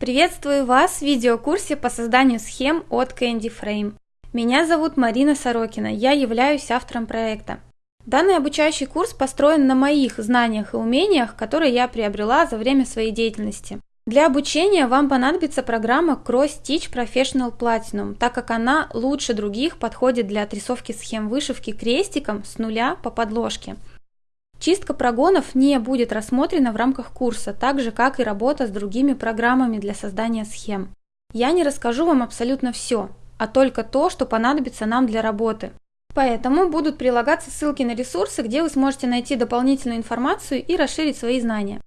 Приветствую вас в видеокурсе по созданию схем от Candy Frame. Меня зовут Марина Сорокина, я являюсь автором проекта. Данный обучающий курс построен на моих знаниях и умениях, которые я приобрела за время своей деятельности. Для обучения вам понадобится программа Cross Stitch Professional Platinum, так как она лучше других подходит для отрисовки схем вышивки крестиком с нуля по подложке – Чистка прогонов не будет рассмотрена в рамках курса, так же как и работа с другими программами для создания схем. Я не расскажу вам абсолютно все, а только то, что понадобится нам для работы. Поэтому будут прилагаться ссылки на ресурсы, где вы сможете найти дополнительную информацию и расширить свои знания.